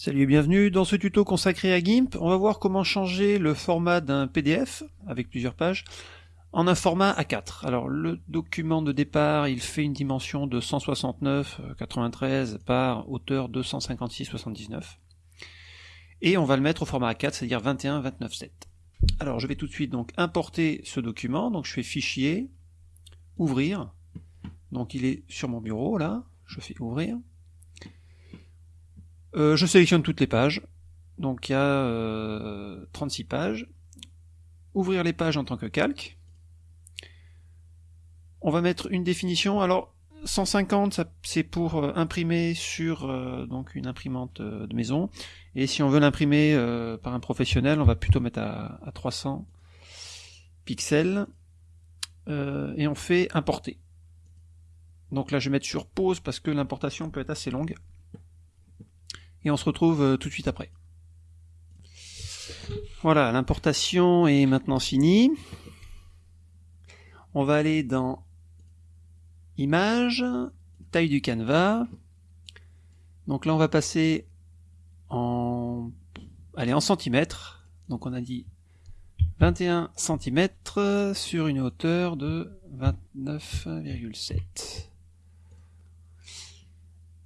Salut et bienvenue dans ce tuto consacré à GIMP. On va voir comment changer le format d'un PDF avec plusieurs pages en un format A4. Alors le document de départ, il fait une dimension de 169,93 par hauteur 256,79 et on va le mettre au format A4, c'est-à-dire 21,29,7. Alors je vais tout de suite donc importer ce document. Donc je fais Fichier, Ouvrir. Donc il est sur mon bureau là. Je fais Ouvrir. Euh, je sélectionne toutes les pages. Donc il y a 36 euh, pages. Ouvrir les pages en tant que calque. On va mettre une définition. Alors 150 c'est pour euh, imprimer sur une imprimante de maison. Et si on veut l'imprimer par un professionnel, on va plutôt mettre à 300 pixels. et on fait importer. Donc là je vais mettre sur pause parce que l'importation peut être assez longue on se retrouve euh, tout de suite après. Voilà, l'importation est maintenant finie. On va aller dans Images, taille du canevas. Donc là on va passer en, allez, en centimètres. Donc on a dit 21 cm sur une hauteur de 29,7.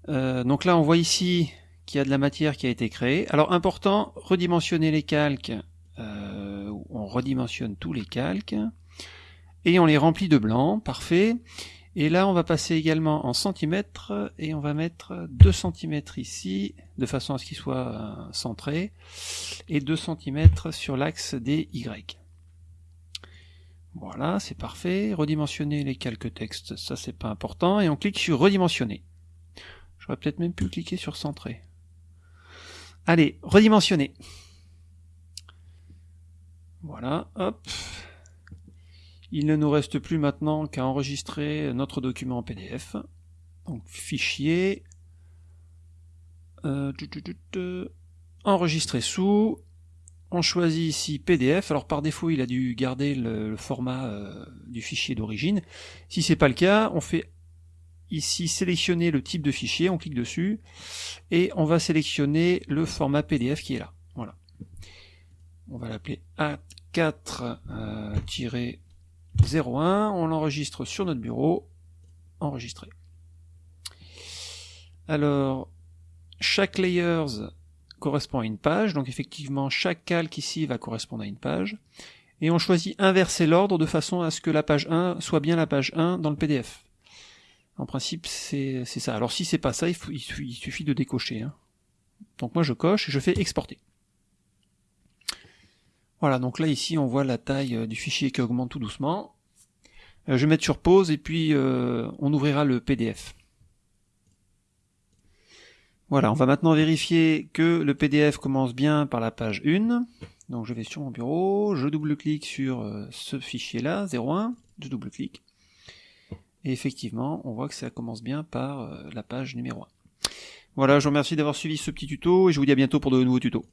Euh, donc là on voit ici qu'il y a de la matière qui a été créée. Alors important, redimensionner les calques, euh, on redimensionne tous les calques, et on les remplit de blanc, parfait. Et là on va passer également en centimètres, et on va mettre 2 cm ici, de façon à ce qu'il soit euh, centré, et 2 cm sur l'axe des Y. Voilà, c'est parfait. Redimensionner les calques textes, ça c'est pas important, et on clique sur redimensionner. J'aurais peut-être même pu cliquer sur centrer. Allez, redimensionner. Voilà, hop. Il ne nous reste plus maintenant qu'à enregistrer notre document en PDF. Donc fichier, euh, enregistrer sous, on choisit ici PDF, alors par défaut il a dû garder le, format euh, du fichier d'origine. Si c'est pas le cas, on fait ici sélectionner le type de fichier, on clique dessus, et on va sélectionner le format PDF qui est là. Voilà. On va l'appeler A4-01, on l'enregistre sur notre bureau, enregistré. Alors, chaque layers correspond à une page, donc effectivement chaque calque ici va correspondre à une page, et on choisit inverser l'ordre de façon à ce que la page 1 soit bien la page 1 dans le PDF. En principe, c'est ça. Alors si c'est pas ça, il, suffit de décocher. Hein. Donc moi je coche et je fais exporter. Voilà, donc là ici on voit la taille euh, du fichier qui augmente tout doucement. Euh, je vais mettre sur pause et puis euh, on ouvrira le PDF. Voilà, on va maintenant vérifier que le PDF commence bien par la page 1. Donc je vais sur mon bureau, je double-clique sur ce fichier-là, 01, je double-clique. Et effectivement, on voit que ça commence bien par euh, la page numéro 1. Voilà, je vous remercie d'avoir suivi ce petit tuto et je vous dis à bientôt pour de nouveaux tutos.